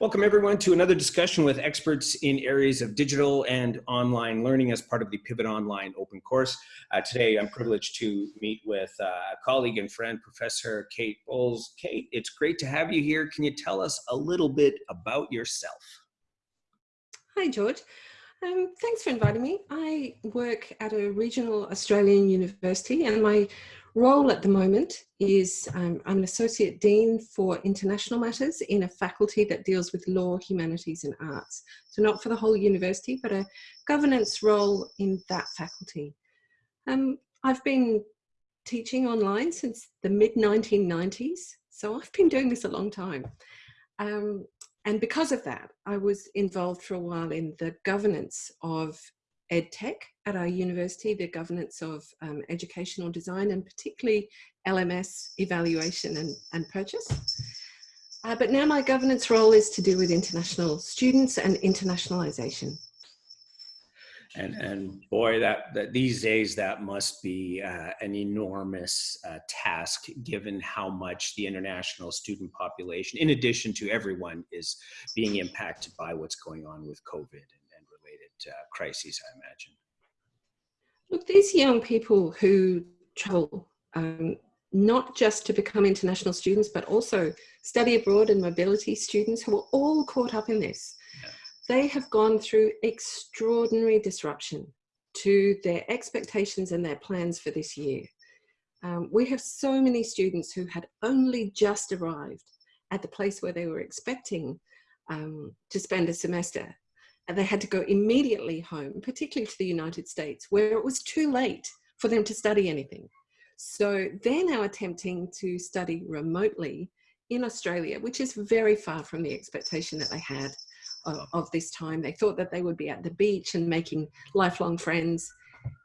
Welcome everyone to another discussion with experts in areas of digital and online learning as part of the Pivot Online open course. Uh, today I'm privileged to meet with uh, a colleague and friend, Professor Kate Bowles. Kate, it's great to have you here. Can you tell us a little bit about yourself? Hi George. Um, thanks for inviting me. I work at a regional Australian university and my role at the moment is um, I'm an Associate Dean for International Matters in a faculty that deals with law, humanities and arts. So not for the whole university, but a governance role in that faculty. Um, I've been teaching online since the mid-1990s, so I've been doing this a long time. Um, and because of that, I was involved for a while in the governance of EdTech at our university, the governance of um, educational design and particularly LMS evaluation and, and purchase. Uh, but now my governance role is to do with international students and internationalization. And, and boy, that, that these days that must be uh, an enormous uh, task given how much the international student population, in addition to everyone, is being impacted by what's going on with COVID crises, I imagine. Look, these young people who travel, um, not just to become international students, but also study abroad and mobility students who are all caught up in this. Yeah. They have gone through extraordinary disruption to their expectations and their plans for this year. Um, we have so many students who had only just arrived at the place where they were expecting um, to spend a semester and they had to go immediately home, particularly to the United States, where it was too late for them to study anything. So they're now attempting to study remotely in Australia, which is very far from the expectation that they had of, of, this time. They thought that they would be at the beach and making lifelong friends,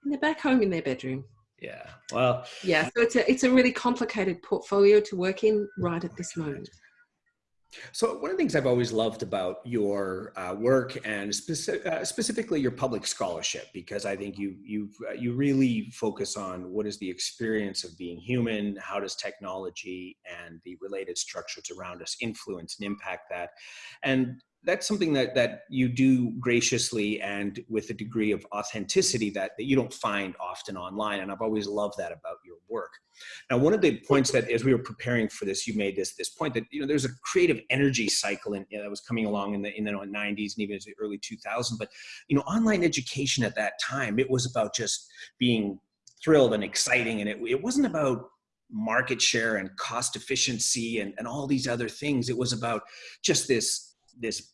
and they're back home in their bedroom. Yeah, well. Yeah, so it's a, it's a really complicated portfolio to work in right at this moment. So one of the things I've always loved about your uh, work and speci uh, specifically your public scholarship, because I think you you uh, you really focus on what is the experience of being human, how does technology and the related structures around us influence and impact that, and that's something that that you do graciously and with a degree of authenticity that, that you don't find often online and i've always loved that about your work. Now one of the points that as we were preparing for this you made this this point that you know there's a creative energy cycle in, you know, that was coming along in the in the 90s and even the early 2000s but you know online education at that time it was about just being thrilled and exciting and it, it wasn't about market share and cost efficiency and, and all these other things. It was about just this this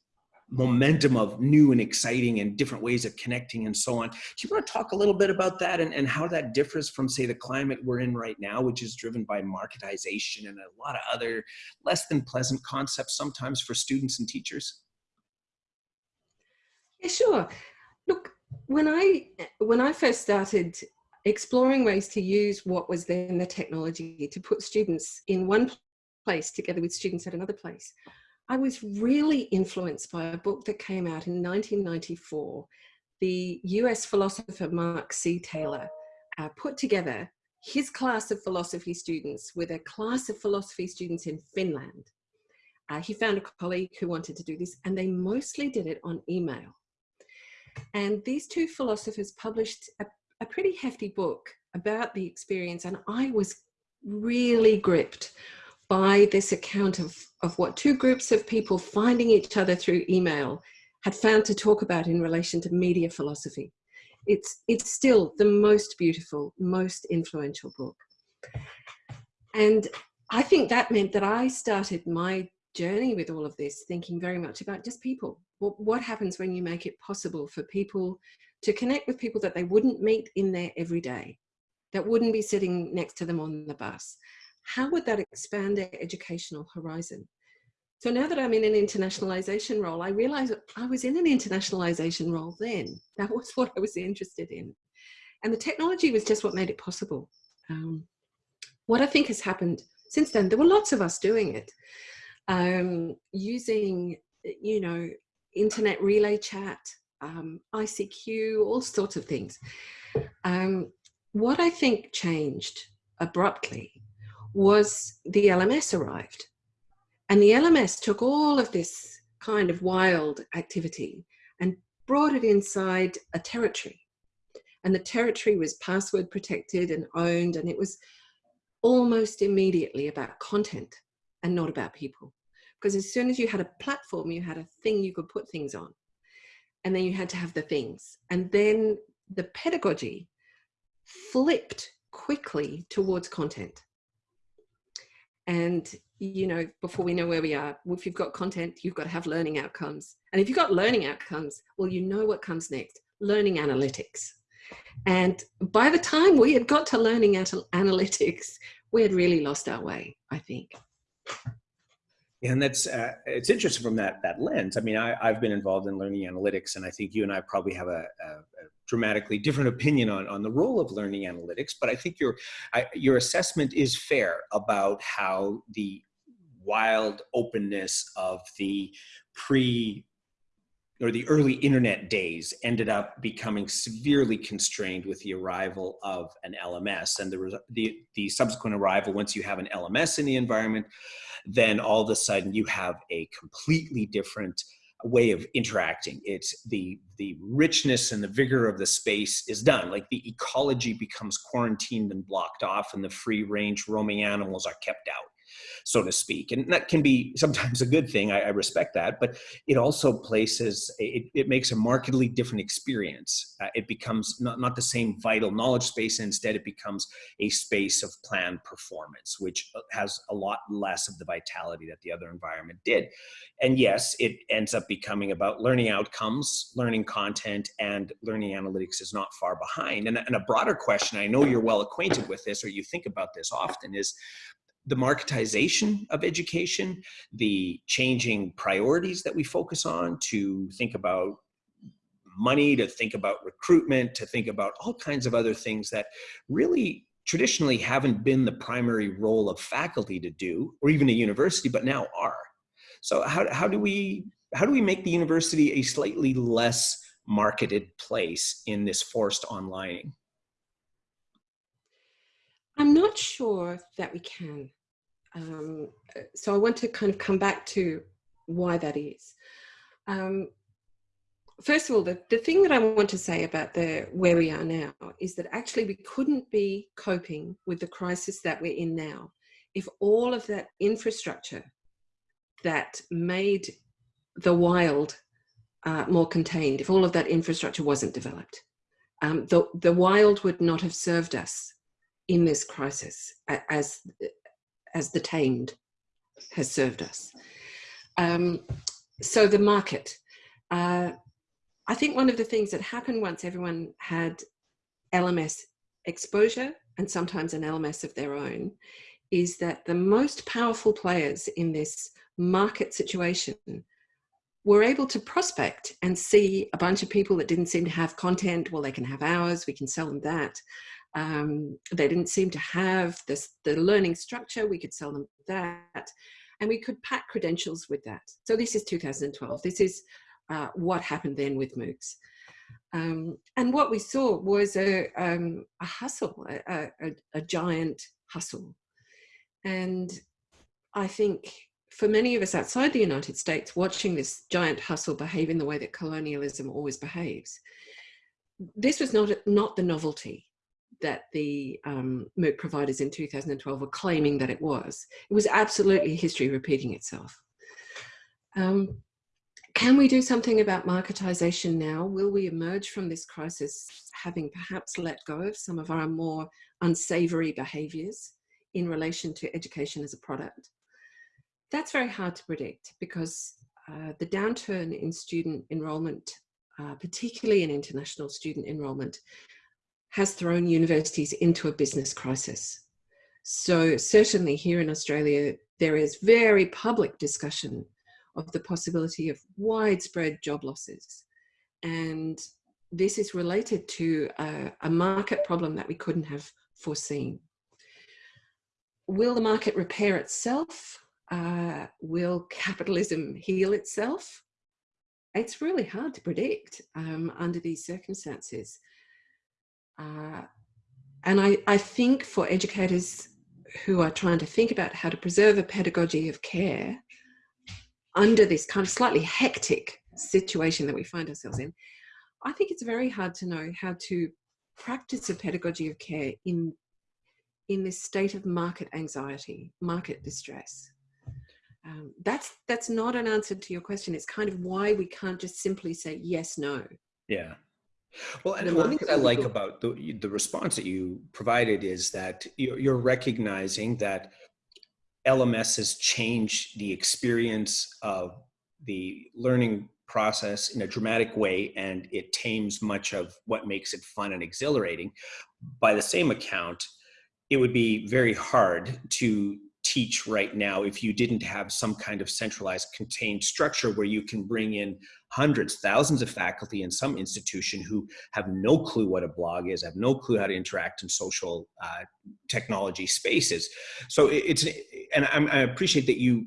momentum of new and exciting and different ways of connecting and so on. Do you want to talk a little bit about that and, and how that differs from say the climate we're in right now, which is driven by marketization and a lot of other less than pleasant concepts sometimes for students and teachers? Yeah, sure. Look, when I, when I first started exploring ways to use what was then the technology to put students in one place together with students at another place, I was really influenced by a book that came out in 1994. The US philosopher Mark C. Taylor uh, put together his class of philosophy students with a class of philosophy students in Finland. Uh, he found a colleague who wanted to do this and they mostly did it on email. And these two philosophers published a, a pretty hefty book about the experience and I was really gripped by this account of, of what two groups of people finding each other through email had found to talk about in relation to media philosophy. It's, it's still the most beautiful, most influential book. And I think that meant that I started my journey with all of this, thinking very much about just people. What, what happens when you make it possible for people to connect with people that they wouldn't meet in their everyday, that wouldn't be sitting next to them on the bus, how would that expand their educational horizon? So now that I'm in an internationalization role, I realized I was in an internationalization role then. That was what I was interested in. And the technology was just what made it possible. Um, what I think has happened since then, there were lots of us doing it, um, using, you know, internet relay chat, um, ICQ, all sorts of things. Um, what I think changed abruptly was the LMS arrived. And the LMS took all of this kind of wild activity and brought it inside a territory. And the territory was password protected and owned, and it was almost immediately about content and not about people. Because as soon as you had a platform, you had a thing you could put things on. And then you had to have the things. And then the pedagogy flipped quickly towards content. And, you know, before we know where we are, if you've got content, you've got to have learning outcomes. And if you've got learning outcomes, well, you know what comes next learning analytics. And by the time we had got to learning analytics, we had really lost our way, I think. And that's uh, it's interesting from that that lens. I mean, I, have been involved in learning analytics, and I think you and I probably have a, a, a dramatically different opinion on, on the role of learning analytics. But I think your I, your assessment is fair about how the wild openness of the pre or the early internet days ended up becoming severely constrained with the arrival of an LMS and the, the, the subsequent arrival, once you have an LMS in the environment, then all of a sudden you have a completely different way of interacting. It's the, the richness and the vigor of the space is done. Like the ecology becomes quarantined and blocked off and the free range roaming animals are kept out so to speak. And that can be sometimes a good thing. I, I respect that, but it also places, it, it makes a markedly different experience. Uh, it becomes not, not the same vital knowledge space. Instead, it becomes a space of planned performance, which uh, has a lot less of the vitality that the other environment did. And yes, it ends up becoming about learning outcomes, learning content, and learning analytics is not far behind. And, and a broader question, I know you're well acquainted with this or you think about this often, is the marketization of education, the changing priorities that we focus on to think about money, to think about recruitment, to think about all kinds of other things that really traditionally haven't been the primary role of faculty to do, or even a university, but now are. So how, how do we how do we make the university a slightly less marketed place in this forced onlining? Not sure that we can. Um, so I want to kind of come back to why that is. Um, first of all, the, the thing that I want to say about the where we are now is that actually we couldn't be coping with the crisis that we're in now if all of that infrastructure that made the wild uh, more contained, if all of that infrastructure wasn't developed. Um, the, the wild would not have served us in this crisis as as the tamed has served us. Um, so the market. Uh, I think one of the things that happened once everyone had LMS exposure and sometimes an LMS of their own is that the most powerful players in this market situation were able to prospect and see a bunch of people that didn't seem to have content. Well, they can have ours, we can sell them that. Um, they didn't seem to have this, the learning structure. We could sell them that. And we could pack credentials with that. So this is 2012. This is uh, what happened then with MOOCs. Um, and what we saw was a, um, a hustle, a, a, a giant hustle. And I think for many of us outside the United States, watching this giant hustle behave in the way that colonialism always behaves, this was not, not the novelty that the um, MOOC providers in 2012 were claiming that it was. It was absolutely history repeating itself. Um, can we do something about marketization now? Will we emerge from this crisis having perhaps let go of some of our more unsavory behaviors in relation to education as a product? That's very hard to predict because uh, the downturn in student enrollment, uh, particularly in international student enrollment, has thrown universities into a business crisis. So certainly here in Australia, there is very public discussion of the possibility of widespread job losses. And this is related to a, a market problem that we couldn't have foreseen. Will the market repair itself? Uh, will capitalism heal itself? It's really hard to predict um, under these circumstances. Uh, and I, I think for educators who are trying to think about how to preserve a pedagogy of care, under this kind of slightly hectic situation that we find ourselves in, I think it's very hard to know how to practice a pedagogy of care in in this state of market anxiety, market distress. Um, that's that's not an answer to your question. It's kind of why we can't just simply say yes, no. Yeah. Well, and one thing that I like about the, the response that you provided is that you're recognizing that LMS has changed the experience of the learning process in a dramatic way and it tames much of what makes it fun and exhilarating. By the same account, it would be very hard to teach right now if you didn't have some kind of centralized contained structure where you can bring in hundreds thousands of faculty in some institution who have no clue what a blog is have no clue how to interact in social uh, technology spaces so it's and i appreciate that you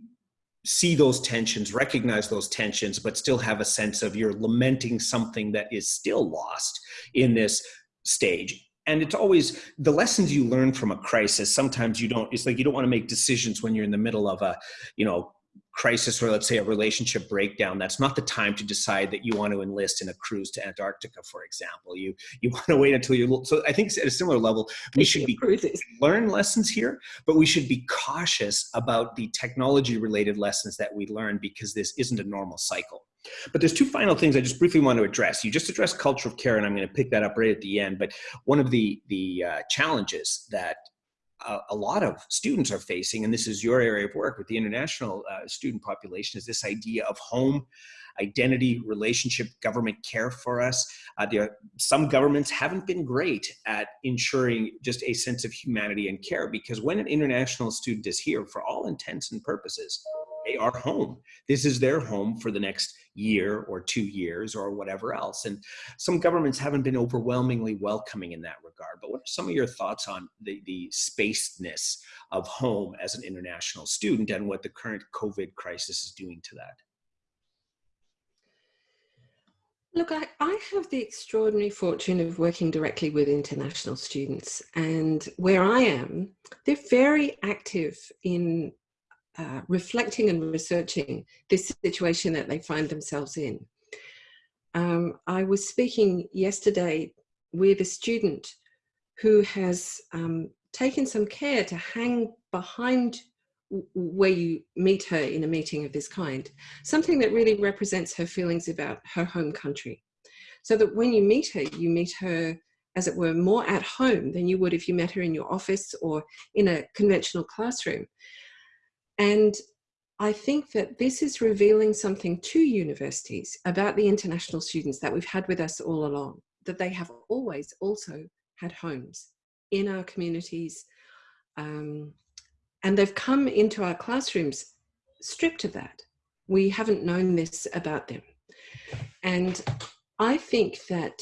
see those tensions, recognize those tensions, but still have a sense of you're lamenting something that is still lost in this stage. And it's always the lessons you learn from a crisis. Sometimes you don't, it's like you don't want to make decisions when you're in the middle of a, you know, crisis or let's say a relationship breakdown. That's not the time to decide that you want to enlist in a cruise to antarctica for example. You you want to wait until you're so i think at a similar level we should be learn lessons here but we should be cautious about the technology related lessons that we learn because this isn't a normal cycle but there's two final things I just briefly want to address. You just addressed culture of care, and I'm going to pick that up right at the end. But one of the the uh, challenges that a, lot of students are facing, and this is your area of work with the international uh, student population, is this idea of home identity, relationship, government care for us. Uh, some governments haven't been great at ensuring just a sense of humanity and care because when an international student is here, for all intents and purposes, they are home. This is their home for the next year or two years or whatever else. And some governments haven't been overwhelmingly welcoming in that regard. But what are some of your thoughts on the, the spaceness of home as an international student and what the current COVID crisis is doing to that? Look, I, I, have the extraordinary fortune of working directly with international students, and where I am, they're very active in uh, reflecting and researching this situation that they find themselves in. Um, I was speaking yesterday with a student who has um, taken some care to hang behind where you meet her in a meeting of this kind, something that really represents her feelings about her home country. So that when you meet her, you meet her, as it were, more at home than you would if you met her in your office or in a conventional classroom. And I think that this is revealing something to universities about the international students that we've had with us all along, that they have always also had homes in our communities. Um, and they've come into our classrooms stripped of that. We haven't known this about them. And I think that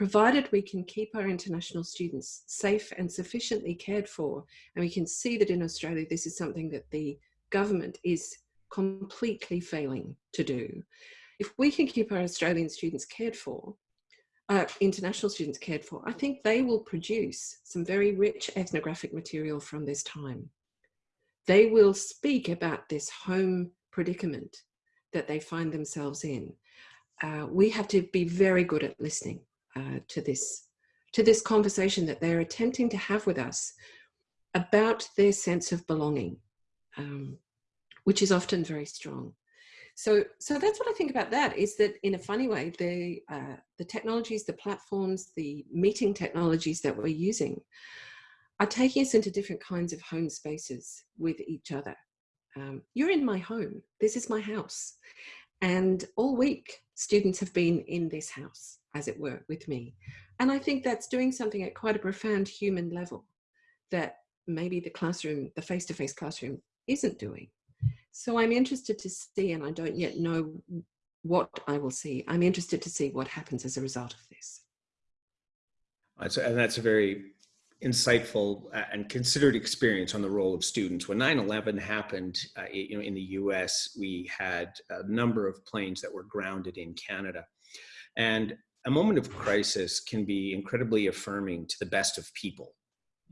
provided we can keep our international students safe and sufficiently cared for, and we can see that in Australia, this is something that the government is completely failing to do. If we can keep our Australian students cared for, uh, international students cared for, I think they will produce some very rich ethnographic material from this time. They will speak about this home predicament that they find themselves in. Uh, we have to be very good at listening uh, to this to this conversation that they're attempting to have with us about their sense of belonging, um, which is often very strong. So, so that's what I think about that is that in a funny way, the, uh, the technologies, the platforms, the meeting technologies that we're using are taking us into different kinds of home spaces with each other. Um, you're in my home. This is my house. And all week, students have been in this house as it were, with me. And I think that's doing something at quite a profound human level that maybe the classroom, the face-to-face classroom isn't doing. So I'm interested to see, and I don't yet know what I will see. I'm interested to see what happens as a result of this. And that's a very insightful uh, and considered experience on the role of students. When 9-11 happened uh, you know, in the US, we had a number of planes that were grounded in Canada. And a moment of crisis can be incredibly affirming to the best of people.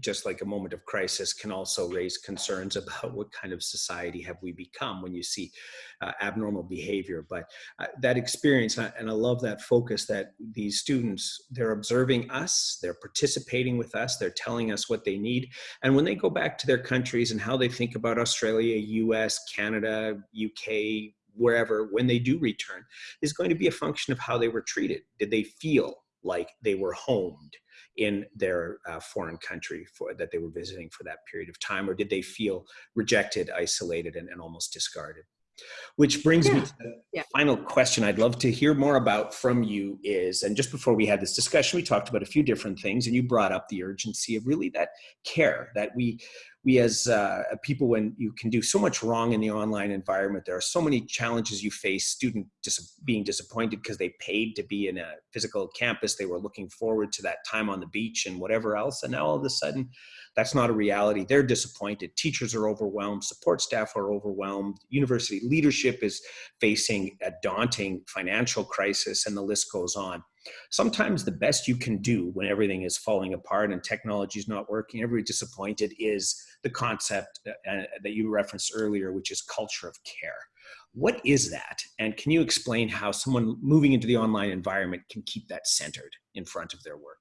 just like a moment of crisis can also raise concerns about what kind of society have we become when you see uh, abnormal behavior but uh, that experience and I love that focus that these students they're observing us they're participating with us they're telling us what they need and when they go back to their countries and how they think about Australia US Canada UK wherever when they do return is going to be a function of how they were treated did they feel like they were homed in their uh, foreign country for, that they were visiting for that period of time, or did they feel rejected, isolated, and, and almost discarded? Which brings yeah. me to the yeah. final question I'd love to hear more about from you is, and just before we had this discussion, we talked about a few different things and you brought up the urgency of really that care that we, we as uh, people, when you can do so much wrong in the online environment, there are so many challenges you face, student dis being disappointed because they paid to be in a physical campus. They were looking forward to that time on the beach and whatever else. And now all of a sudden, that's not a reality. They're disappointed. Teachers are overwhelmed. Support staff are overwhelmed. University leadership is facing a daunting financial crisis and the list goes on. Sometimes the best you can do when everything is falling apart and technology is not working, everybody disappointed is the concept uh, uh, that you referenced earlier, which is culture of care. What is that? And can you explain how someone moving into the online environment can keep that centered in front of their work?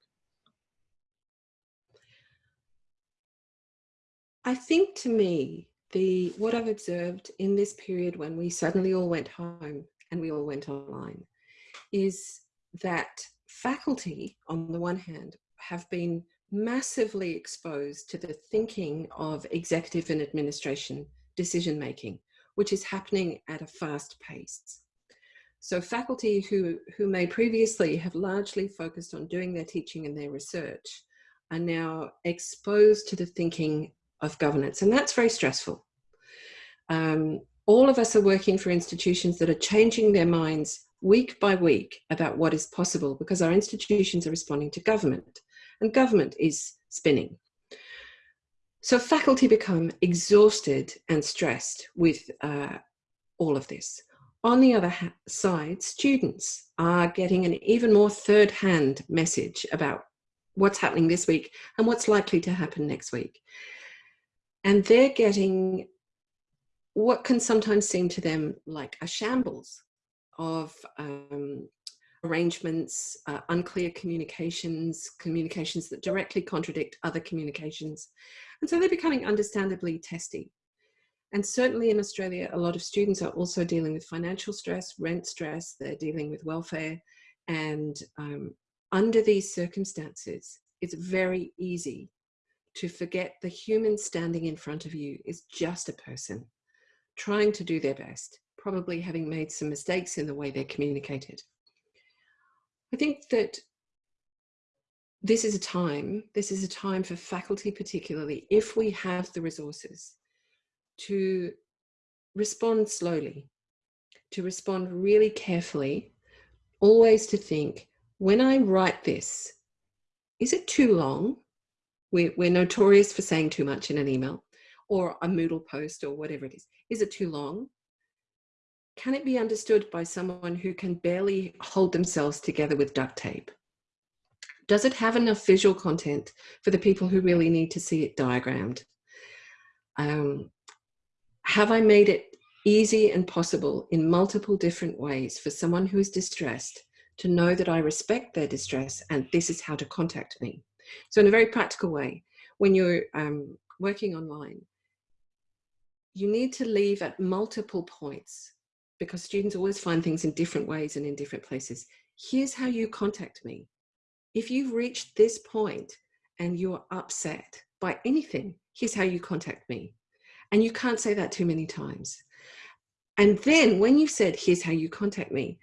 I think to me, the what I've observed in this period when we suddenly all went home and we all went online is that faculty, on the one hand, have been massively exposed to the thinking of executive and administration decision making, which is happening at a fast pace. So faculty who, who may previously have largely focused on doing their teaching and their research are now exposed to the thinking of governance, and that's very stressful. Um, all of us are working for institutions that are changing their minds week by week about what is possible because our institutions are responding to government and government is spinning. So faculty become exhausted and stressed with uh, all of this. On the other side, students are getting an even more third-hand message about what's happening this week and what's likely to happen next week. And they're getting what can sometimes seem to them like a shambles of um, arrangements, uh, unclear communications, communications that directly contradict other communications. And so they're becoming understandably testy. And certainly in Australia, a lot of students are also dealing with financial stress, rent stress, they're dealing with welfare. And um, under these circumstances, it's very easy to forget the human standing in front of you is just a person trying to do their best, probably having made some mistakes in the way they're communicated. I think that this is a time, this is a time for faculty particularly, if we have the resources to respond slowly, to respond really carefully, always to think, when I write this, is it too long? We're, we're notorious for saying too much in an email or a Moodle post or whatever it is. Is it too long? Can it be understood by someone who can barely hold themselves together with duct tape? Does it have enough visual content for the people who really need to see it diagrammed? Um, have I made it easy and possible in multiple different ways for someone who is distressed to know that I respect their distress and this is how to contact me? So in a very practical way, when you're um, working online, you need to leave at multiple points because students always find things in different ways and in different places. Here's how you contact me. If you've reached this point and you're upset by anything, here's how you contact me. And you can't say that too many times. And then when you said, here's how you contact me,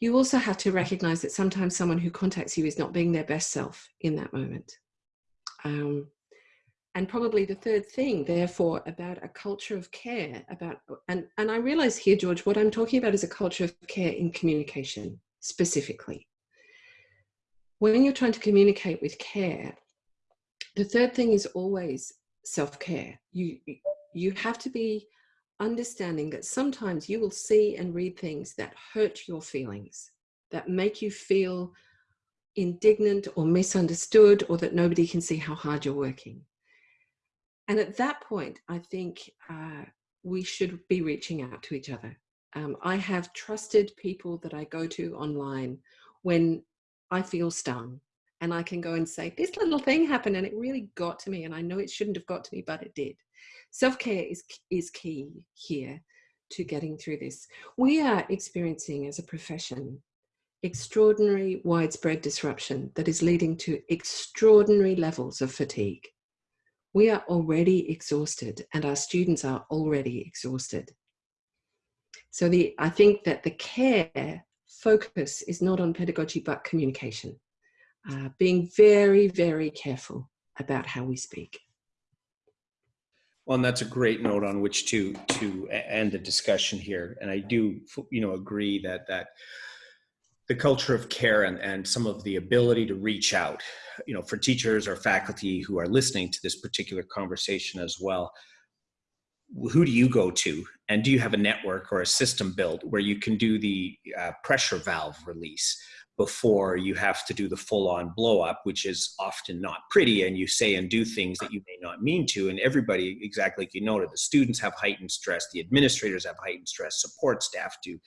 you also have to recognize that sometimes someone who contacts you is not being their best self in that moment. Um, and probably the third thing, therefore, about a culture of care about, and, and I realize here, George, what I'm talking about is a culture of care in communication specifically. When you're trying to communicate with care, the third thing is always self-care. You, you have to be understanding that sometimes you will see and read things that hurt your feelings, that make you feel indignant or misunderstood or that nobody can see how hard you're working. And at that point, I think uh, we should be reaching out to each other. Um, I have trusted people that I go to online when I feel stung and I can go and say, this little thing happened and it really got to me and I know it shouldn't have got to me, but it did. Self-care is, is key here to getting through this. We are experiencing as a profession extraordinary widespread disruption that is leading to extraordinary levels of fatigue. We are already exhausted and our students are already exhausted. So the, I think that the care focus is not on pedagogy but communication. Uh, being very, very careful about how we speak. Well, and that's a great note on which to to end the discussion here. And I do, you know, agree that that the culture of care and, and some of the ability to reach out, you know, for teachers or faculty who are listening to this particular conversation as well, who do you go to? And do you have a network or a system built where you can do the uh, pressure valve release? Before you have to do the full on blow up, which is often not pretty. And you say and do things that you may not mean to. And everybody, exactly like you noted, the students have heightened stress, the administrators have heightened stress, support staff do,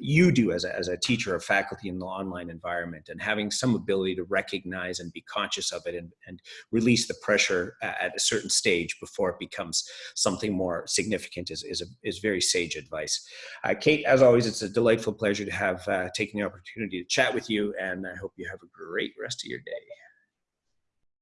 you do as a, as a teacher or faculty in the online environment. And having some ability to recognize and be conscious of it and, and release the pressure at a certain stage before it becomes something more significant is, is, a, is very sage advice. Uh, Kate, as always, it's a delightful pleasure to have uh, taken the opportunity to chat with with you, and I hope you have a great rest of your day.